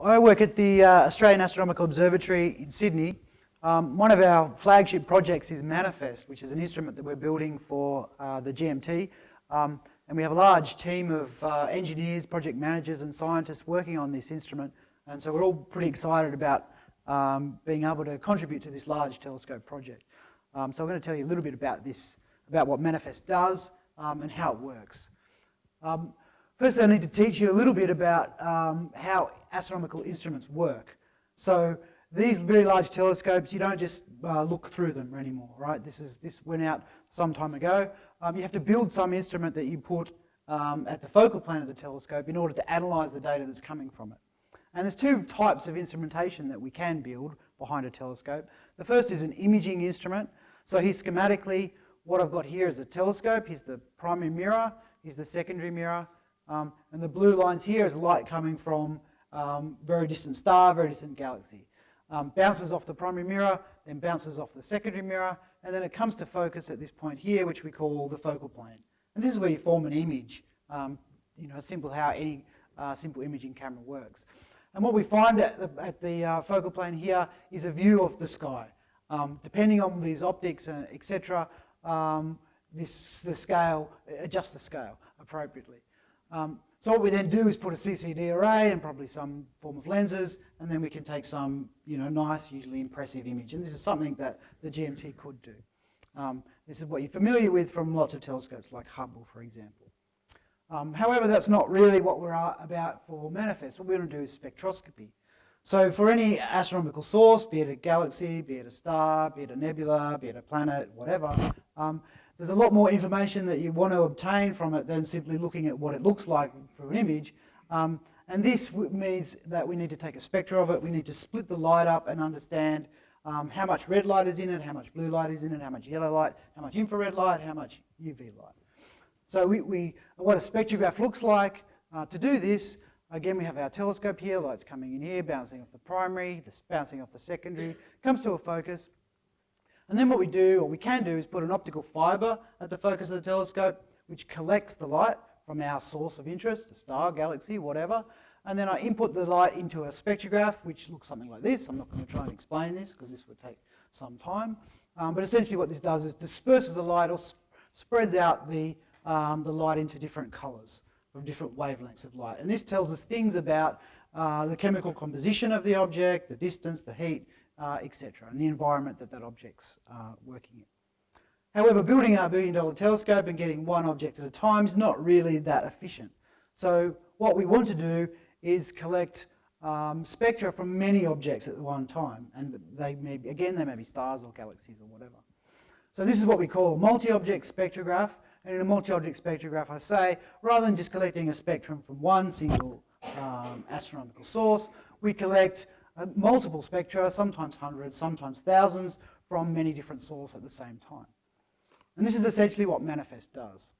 I work at the uh, Australian Astronomical Observatory in Sydney. Um, one of our flagship projects is Manifest, which is an instrument that we're building for uh, the GMT. Um, and we have a large team of uh, engineers, project managers and scientists working on this instrument. And so we're all pretty excited about um, being able to contribute to this large telescope project. Um, so I'm going to tell you a little bit about this, about what Manifest does um, and how it works. Um, first, I need to teach you a little bit about um, how astronomical instruments work. So these very large telescopes, you don't just uh, look through them anymore, right? This, is, this went out some time ago. Um, you have to build some instrument that you put um, at the focal plane of the telescope in order to analyse the data that's coming from it. And there's two types of instrumentation that we can build behind a telescope. The first is an imaging instrument. So here schematically, what I've got here is a telescope. Here's the primary mirror. Here's the secondary mirror. Um, and the blue lines here is light coming from um, very distant star, very distant galaxy. Um, bounces off the primary mirror, then bounces off the secondary mirror, and then it comes to focus at this point here, which we call the focal plane. And this is where you form an image, um, you know, simple how any uh, simple imaging camera works. And what we find at the, at the uh, focal plane here is a view of the sky. Um, depending on these optics, uh, etc., um, this the scale adjust the scale appropriately. Um, so what we then do is put a CCD array and probably some form of lenses, and then we can take some, you know, nice, usually impressive image. And this is something that the GMT could do. Um, this is what you're familiar with from lots of telescopes, like Hubble, for example. Um, however, that's not really what we're about for Manifest. What we want to do is spectroscopy. So for any astronomical source, be it a galaxy, be it a star, be it a nebula, be it a planet, whatever, um, there's a lot more information that you want to obtain from it than simply looking at what it looks like through an image. Um, and this means that we need to take a spectra of it. We need to split the light up and understand um, how much red light is in it, how much blue light is in it, how much yellow light, how much infrared light, how much UV light. So we, we what a spectrograph looks like. Uh, to do this, again, we have our telescope here, light's coming in here, bouncing off the primary, this bouncing off the secondary, comes to a focus. And then what we do, or we can do, is put an optical fibre at the focus of the telescope, which collects the light from our source of interest, a star, galaxy, whatever. And then I input the light into a spectrograph, which looks something like this. I'm not going to try and explain this because this would take some time. Um, but essentially what this does is disperses the light or sp spreads out the, um, the light into different colours from different wavelengths of light. And this tells us things about uh, the chemical composition of the object, the distance, the heat, uh, etc., and the environment that that object's uh, working in. However, building our billion dollar telescope and getting one object at a time is not really that efficient. So what we want to do is collect um, spectra from many objects at one time. And they may be, again, they may be stars or galaxies or whatever. So this is what we call a multi-object spectrograph. And in a multi-object spectrograph, I say, rather than just collecting a spectrum from one single um, astronomical source, we collect uh, multiple spectra, sometimes hundreds, sometimes thousands, from many different sources at the same time. And this is essentially what Manifest does.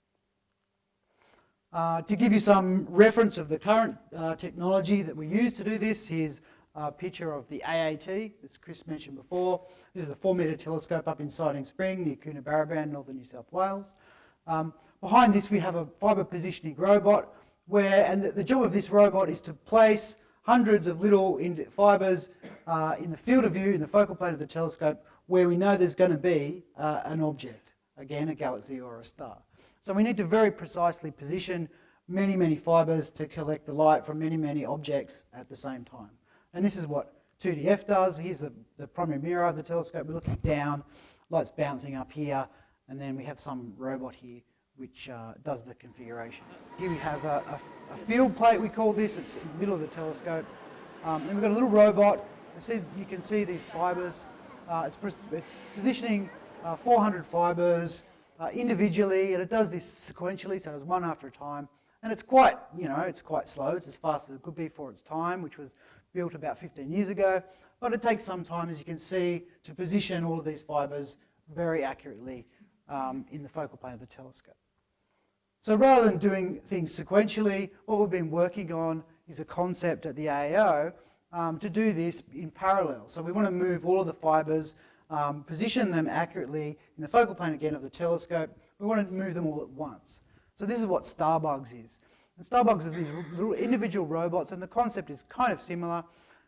Uh, to give you some reference of the current uh, technology that we use to do this, here's a picture of the AAT, as Chris mentioned before. This is a four metre telescope up in Siding Spring near Coonabarabran, northern New South Wales. Um, behind this we have a fibre positioning robot where, and the, the job of this robot is to place hundreds of little fibres uh, in the field of view, in the focal plane of the telescope, where we know there's going to be uh, an object, again, a galaxy or a star. So we need to very precisely position many, many fibres to collect the light from many, many objects at the same time. And this is what 2DF does. Here's the, the primary mirror of the telescope. We're looking down, light's bouncing up here, and then we have some robot here which uh, does the configuration. Here we have a, a, a, field plate, we call this. It's in the middle of the telescope. Um, and we've got a little robot. You, see, you can see these fibres. Uh, it's, it's, positioning uh, 400 fibres uh, individually, and it does this sequentially, so it does one after a time. And it's quite, you know, it's quite slow. It's as fast as it could be for its time, which was built about 15 years ago. But it takes some time, as you can see, to position all of these fibres very accurately um, in the focal plane of the telescope. So rather than doing things sequentially, what we've been working on is a concept at the AAO um, to do this in parallel. So we want to move all of the fibres, um, position them accurately in the focal plane again of the telescope. We want to move them all at once. So this is what Starbugs is. And Starbugs is these little individual robots, and the concept is kind of similar.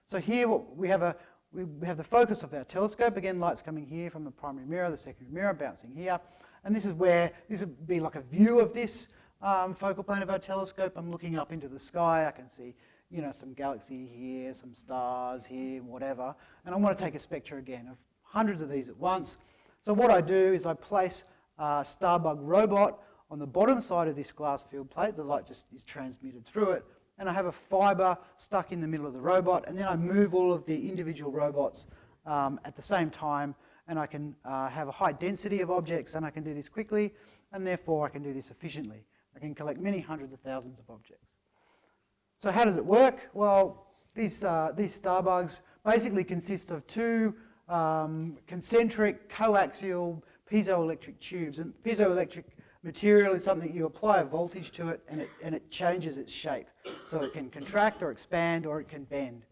So here we have a we have the focus of our telescope. Again, light's coming here from the primary mirror, the secondary mirror bouncing here. And this is where, this would be like a view of this um, focal plane of our telescope. I'm looking up into the sky. I can see, you know, some galaxy here, some stars here, whatever. And I want to take a spectra again of hundreds of these at once. So what I do is I place a Starbug robot on the bottom side of this glass field plate. The light just is transmitted through it and I have a fibre stuck in the middle of the robot, and then I move all of the individual robots um, at the same time, and I can uh, have a high density of objects, and I can do this quickly, and therefore I can do this efficiently. I can collect many hundreds of thousands of objects. So how does it work? Well, these, uh, these starbugs basically consist of two um, concentric coaxial piezoelectric tubes, and piezoelectric Material is something you apply a voltage to it and it, and it changes its shape. So it can contract or expand or it can bend.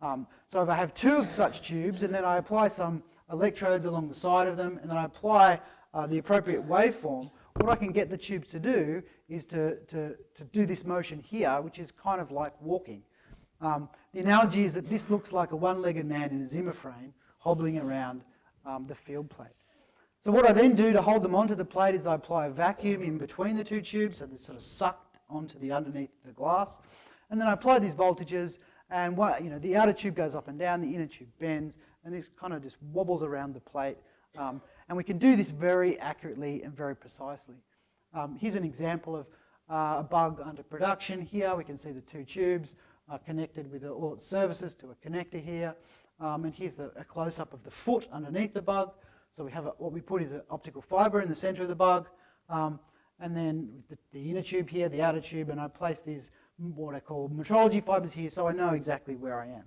Um, so if I have two of such tubes and then I apply some electrodes along the side of them and then I apply uh, the appropriate waveform, what I can get the tubes to do is to, to, to do this motion here, which is kind of like walking. Um, the analogy is that this looks like a one-legged man in a Zimmer frame hobbling around um, the field plate. So what I then do to hold them onto the plate is I apply a vacuum in between the two tubes so they're sort of sucked onto the underneath the glass. And then I apply these voltages and what, you know, the outer tube goes up and down, the inner tube bends, and this kind of just wobbles around the plate. Um, and we can do this very accurately and very precisely. Um, here's an example of uh, a bug under production here. We can see the two tubes are connected with all its services to a connector here. Um, and here's the, a close-up of the foot underneath the bug. So we have a, what we put is an optical fiber in the center of the bug, um, and then the, the, inner tube here, the outer tube, and I place these what I call metrology fibers here so I know exactly where I am.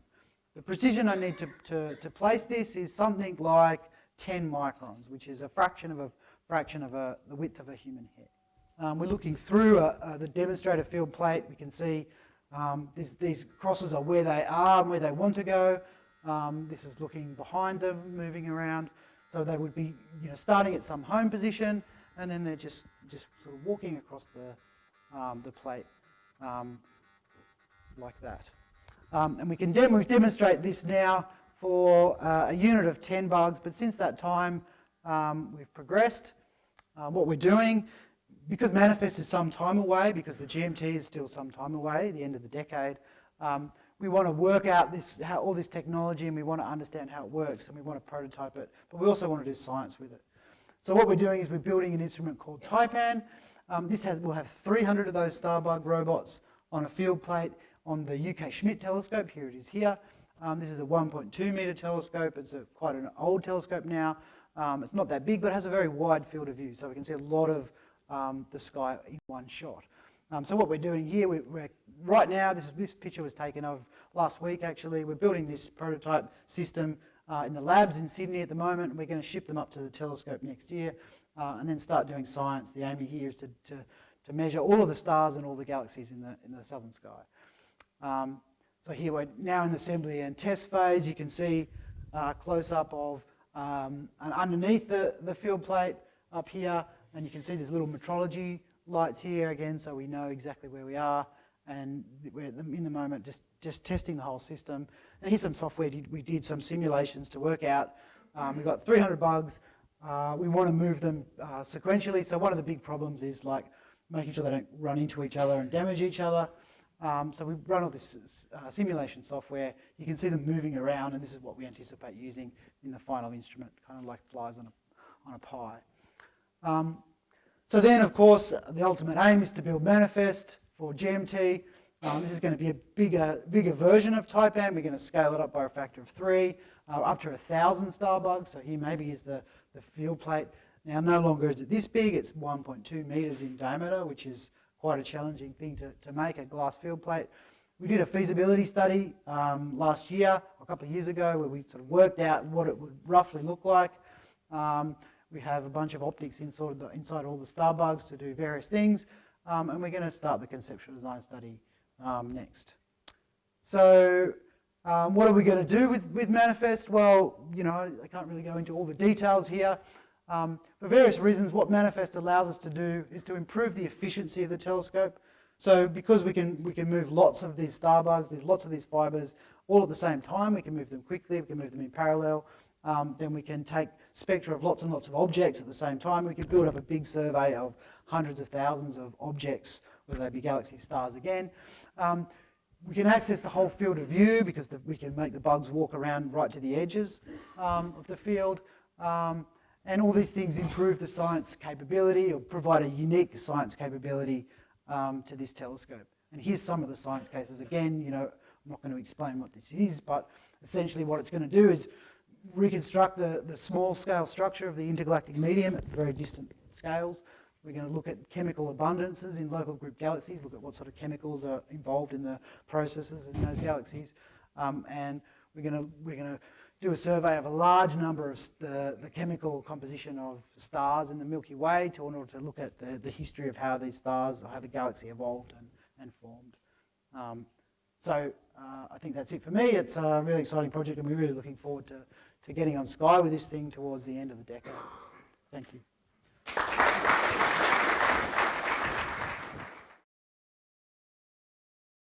The precision I need to, to, to place this is something like 10 microns, which is a fraction of a fraction of a, the width of a human hair. Um, we're looking through a, a, the demonstrator field plate. We can see um, this, these crosses are where they are and where they want to go. Um, this is looking behind them, moving around. So they would be you know, starting at some home position and then they're just, just sort of walking across the, um, the plate um, like that. Um, and we can dem demonstrate this now for uh, a unit of 10 bugs, but since that time um, we've progressed. Uh, what we're doing, because Manifest is some time away, because the GMT is still some time away, the end of the decade, um, we want to work out this, how, all this technology and we want to understand how it works and we want to prototype it, but we also want to do science with it. So what we're doing is we're building an instrument called Taipan. Um, this has, will have 300 of those Starbug robots on a field plate on the UK Schmidt telescope. Here it is here. Um, this is a 1.2 metre telescope. It's a, quite an old telescope now. Um, it's not that big, but it has a very wide field of view, so we can see a lot of um, the sky in one shot. Um, so what we're doing here, we, are right now, this, this picture was taken of last week actually, we're building this prototype system uh, in the labs in Sydney at the moment. We're going to ship them up to the telescope next year uh, and then start doing science. The aim here is to, to, to, measure all of the stars and all the galaxies in the, in the southern sky. Um, so here we're now in the assembly and test phase. You can see a uh, close-up of um, and underneath the, the field plate up here, and you can see there's little metrology lights here again so we know exactly where we are and we're in the moment just, just testing the whole system. And here's some software, we did some simulations to work out. Um, we've got 300 bugs, uh, we want to move them uh, sequentially, so one of the big problems is like making sure they don't run into each other and damage each other. Um, so we run all this uh, simulation software, you can see them moving around and this is what we anticipate using in the final instrument, kind of like flies on a, on a pie. Um, so then, of course, the ultimate aim is to build Manifest for GMT. Um, this is going to be a bigger, bigger version of Taipan. We're going to scale it up by a factor of three, uh, up to a thousand starbugs. So here maybe is the, the field plate. Now, no longer is it this big. It's 1.2 meters in diameter, which is quite a challenging thing to, to make, a glass field plate. We did a feasibility study um, last year, a couple of years ago, where we sort of worked out what it would roughly look like. Um, we have a bunch of optics inside, the, inside all the starbugs to do various things, um, and we're going to start the conceptual design study um, next. So um, what are we going to do with, with Manifest? Well, you know, I can't really go into all the details here. Um, for various reasons, what Manifest allows us to do is to improve the efficiency of the telescope. So because we can, we can move lots of these star bugs, there's lots of these fibres all at the same time, we can move them quickly, we can move them in parallel, um, then we can take spectra of lots and lots of objects at the same time. We can build up a big survey of hundreds of thousands of objects, whether they be galaxy stars again. Um, we can access the whole field of view because the, we can make the bugs walk around right to the edges um, of the field. Um, and all these things improve the science capability or provide a unique science capability um, to this telescope. And here's some of the science cases. Again, you know, I'm not going to explain what this is, but essentially what it's going to do is reconstruct the, the small scale structure of the intergalactic medium at very distant scales. We're going to look at chemical abundances in local group galaxies, look at what sort of chemicals are involved in the processes in those galaxies. Um, and we're going to, we're going to do a survey of a large number of the, the chemical composition of stars in the Milky Way to, in order to look at the, the history of how these stars, or how the galaxy evolved and, and formed. Um, so uh, I think that's it for me. It's a really exciting project and we're really looking forward to, to getting on Sky with this thing towards the end of the decade. Thank you.